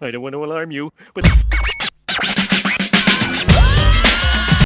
I don't want to alarm you, but